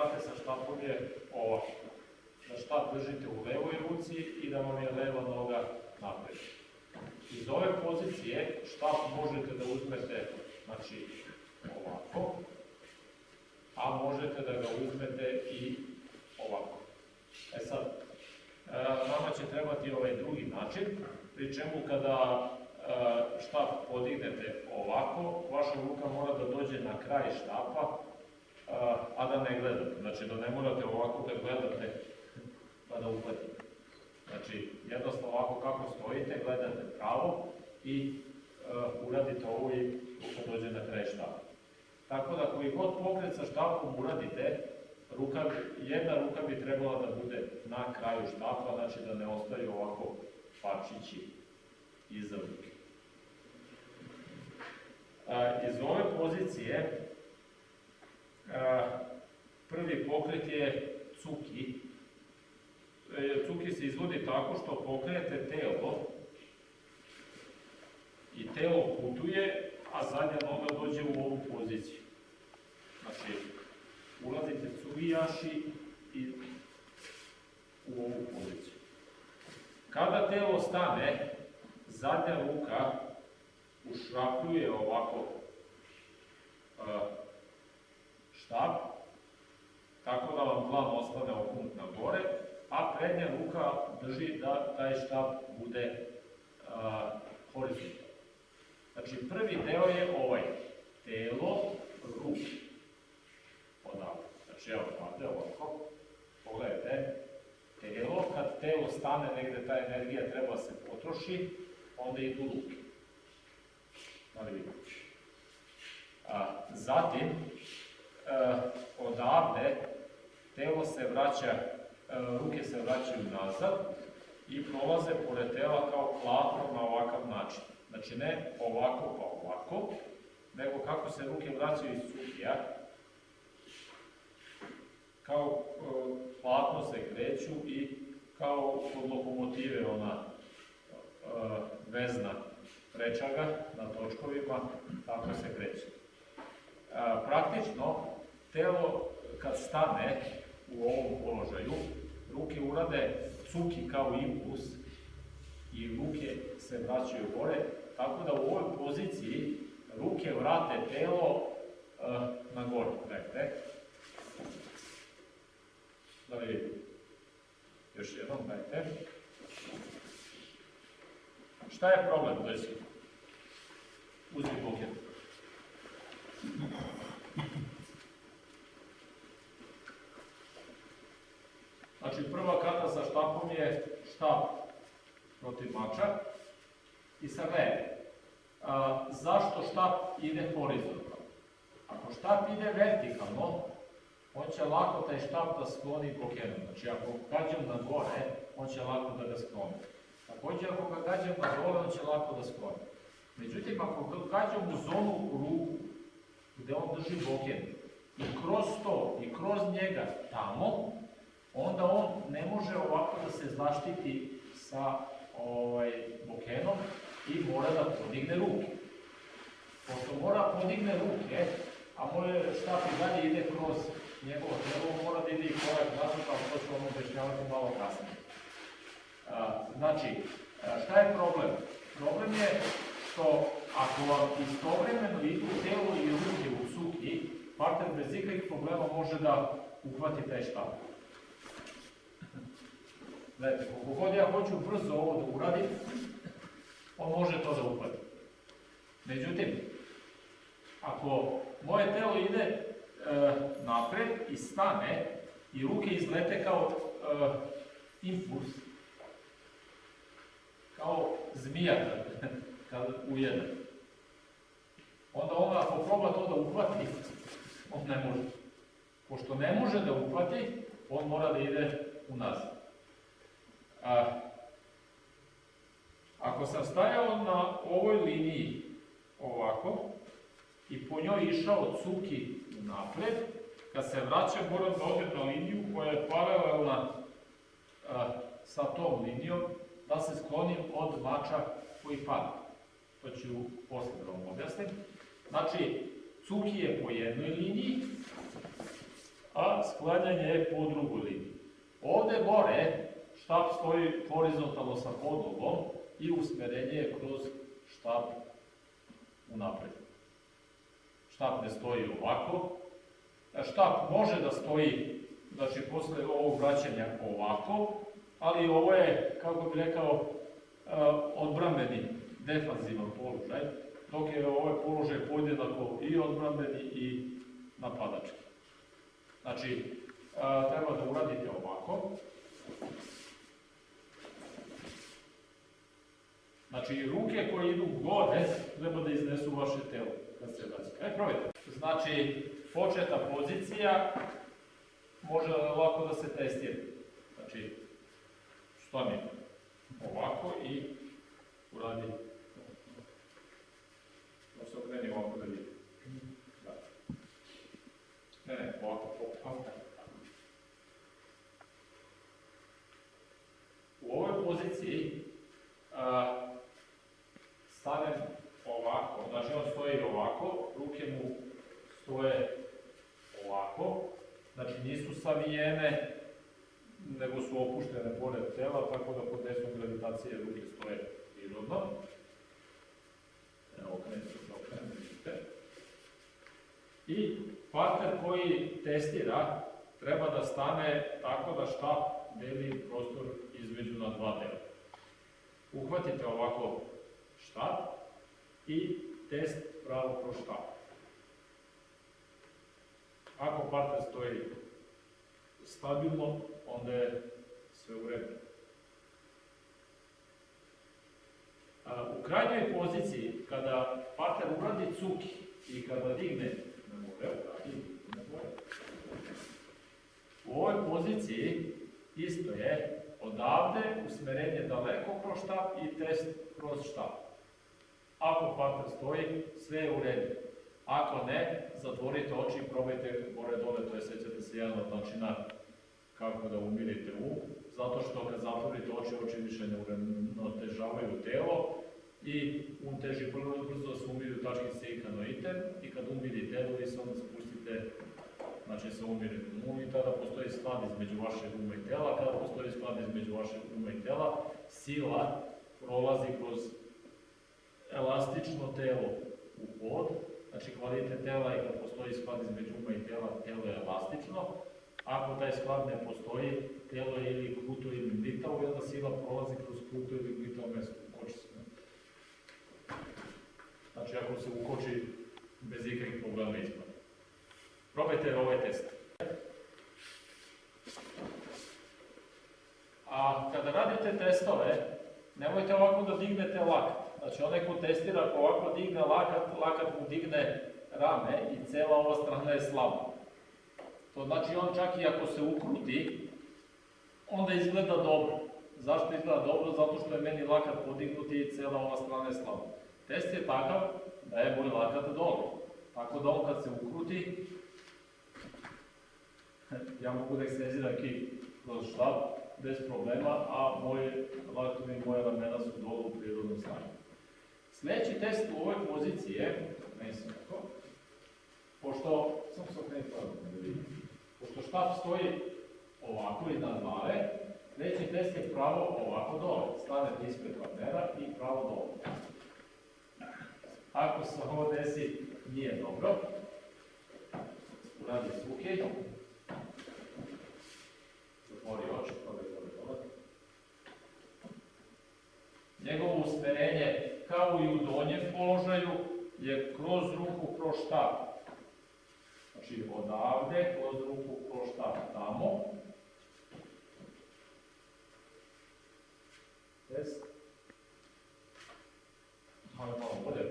kate sa štapom je ovako. Da štap držite u levoj ruci i da vam je leva noga napred. Iz ove pozicije štap možete da uzmete, znači, ovako, a možete da ga uzmete i ovako. E sad, e, nama će trebati ovaj drugi način, pri čemu kada e, štap podignete ovako, vaša ruka mora da dođe na kraj štapa, e, a da ne gledate. Znači da ne morate ovako da gledate pa da uhvatite. Znači, jednostavno ovako kako stojite, gledate pravo i uradite ovo i ruka dođe na kraj štapa. Tako da koji god pokret sa štapom uradite, ruka, jedna ruka bi trebala da bude na kraju štapa, znači da ne ostaju ovako pačići iza ruke. Iz ove pozicije prvi pokret je cuki. E, cuki se izvodi tako što pokrenete telo i telo putuje, a zadnja noga dođe u ovu poziciju. Znači, ulazite cugijaši i u ovu poziciju. Kada telo stane, zadnja ruka ušrapljuje ovako štap, tako da vam plan ostane oknut na gore, a prednja ruka drži da taj štap bude horizontalno. Znači, prvi deo je ovaj, telo, ruke, odavde. Znači, evo, ovde, ovako, pogledajte, telo, kad telo stane negde, ta energija treba se potroši, onda idu ruke. Da li vidite? A, zatim, e, odavde, telo se vraća, ruke se vraćaju nazad i prolaze pored tela kao platno na ovakav način. Znači ne ovako pa ovako, nego kako se ruke vraćaju iz sukija, kao e, platno se kreću i kao kod lokomotive ona e, vezna prečaga na točkovima, tako se kreće. E, praktično, telo kad stane u ovom položaju, ruke urade cuki kao impuls i ruke se vraćaju gore, tako da u ovoj poziciji ruke vrate telo uh, na gore, gledajte. Da li vidite? Još jednom, gledajte. Šta je problem, desi? Uzmi buket. Znači, prva kata sa štapom je štap protiv mača. I sad gledajte, a, zašto štap ide horizontalno? Ako štap ide vertikalno, on će lako taj štap da skloni bokenom. Znači, ako gađam na gore, on će lako da ga skloni. Takođe, ako ga gađam na dole, on će lako da skloni. Međutim, ako ga gađam u zonu ruku, gde on drži boken, i kroz to, i kroz njega tamo, onda on ne može ovako da se zaštiti sa ovaj, bokenom i mora da podigne ruke. Pošto mora podigne ruke, a moje štap i dalje ide kroz njegovo telo, mora da ide i korak nazad, kao to ću vam objašnjavati malo kasnije. Znači, šta je problem? Problem je što ako vam istovremeno idu telo i ruke u suki, partner bez ikakvih problema može da uhvati taj štap. Gledajte, koliko god ja hoću brzo ovo da uradim, on može to da uhvati. Međutim, ako moje telo ide e, napred i stane i ruke izlete kao e, impuls, kao zmija kad, ujede, onda on ako proba to da uhvati, on ne može. Pošto ne može da uhvati, on mora da ide unazad. A, ako sam stajao na ovoj liniji ovako i po njoj išao cuki napred, kad se vraćam moram da odem na liniju koja je paralelna a, sa tom linijom, da se sklonim od mača koji pada. To ću posle da vam objasnim. Znači, cuki je po jednoj liniji, a sklanjanje je po drugoj liniji. Ovde gore štap stoji horizontalno sa podlogom i usmerenje je kroz štap unapred. Štap ne stoji ovako. Štap može da stoji, znači posle ovog vraćanja ovako, ali ovo je, kako bi rekao, e, odbrambeni, defanzivan položaj, dok je ovaj položaj podjednako i odbrambeni i napadački. Znači, e, treba da uradite ovako. Znači, ruke koje idu gore treba da iznesu vaše telo kad se vraća. E, probajte. Znači, početa pozicija može lako da se testira. Znači, stani ovako i uradi. Da se okreni ovako da vidi. Da. Ne, ne, ovako, ovako. U ovoj poziciji a, stanem ovako, znači on stoji ovako, ruke mu stoje ovako, znači nisu savijene, nego su opuštene pored tela, tako da pod desnom gravitacije ruke stoje prirodno. Evo, okrenite se, okrenite. I partner koji testira treba da stane tako da štap deli prostor između na dva dela. Uhvatite ovako štap i test pravo kroz štap. Ako partner stoji stabilno, onda je sve u redu. U krajnjoj poziciji, kada partner uradi cuki i kada digne, ne more. U ovoj poziciji isto je odavde usmerenje daleko kroz štap i test kroz štap. Ako partner stoji, sve je u redu. Ako ne, zatvorite oči i probajte gore dole, to je sećate se jedan od načina kako da umirite um, zato što kad zatvorite oči, oči više ne uravnotežavaju telo i um teži vrlo brzo se umiruju tačkice i kanoiten i kad umiri telo vi se onda spustite znači sa umirenim um i tada postoji sklad između vašeg uma i tela, kada postoji sklad između vašeg uma i tela, sila prolazi kroz elastično telo u pod, znači kvalitet tela i kad postoji sklad između uma i tela, telo je elastično, Ako taj sklad ne postoji, telo je ili kruto ili glitavo i onda sila prolazi kroz kruto ili glitavo mesto, ukoči se. Znači ako se ukoči bez ikakvih problema ispada. Probajte ovaj test. A kada radite testove, nemojte ovako da dignete lakat. Znači onaj ko testira, ako ovako digne lakat, lakat mu digne rame i cela ova strana je slaba. To znači on čak i ako se ukruti, onda izgleda dobro. Zašto izgleda dobro? Zato što je meni lakat podignut i cela ova strana je slaba. Test je takav da je moj lakat dole. Tako da on kad se ukruti, ja mogu da ekstenziram kik kroz štab bez problema, a moje latovi i moje ramena su dole u prirodnom stanju. Sledeći test u ovoj poziciji je, ne sam tako, pošto, sam se da vidim, Pošto štap stoji ovako iznad glave, treći test je pravo ovako dole. Stanete ispred partnera i pravo dole. Ako se ovo desi, nije dobro. Uradi suke. Zatvori oči, probaj dole. Njegovo usmerenje, kao i u donjem položaju, je kroz ruku prošta. Znači odavde, kroz ruku prošta tamo. Jest. Malo malo bolje.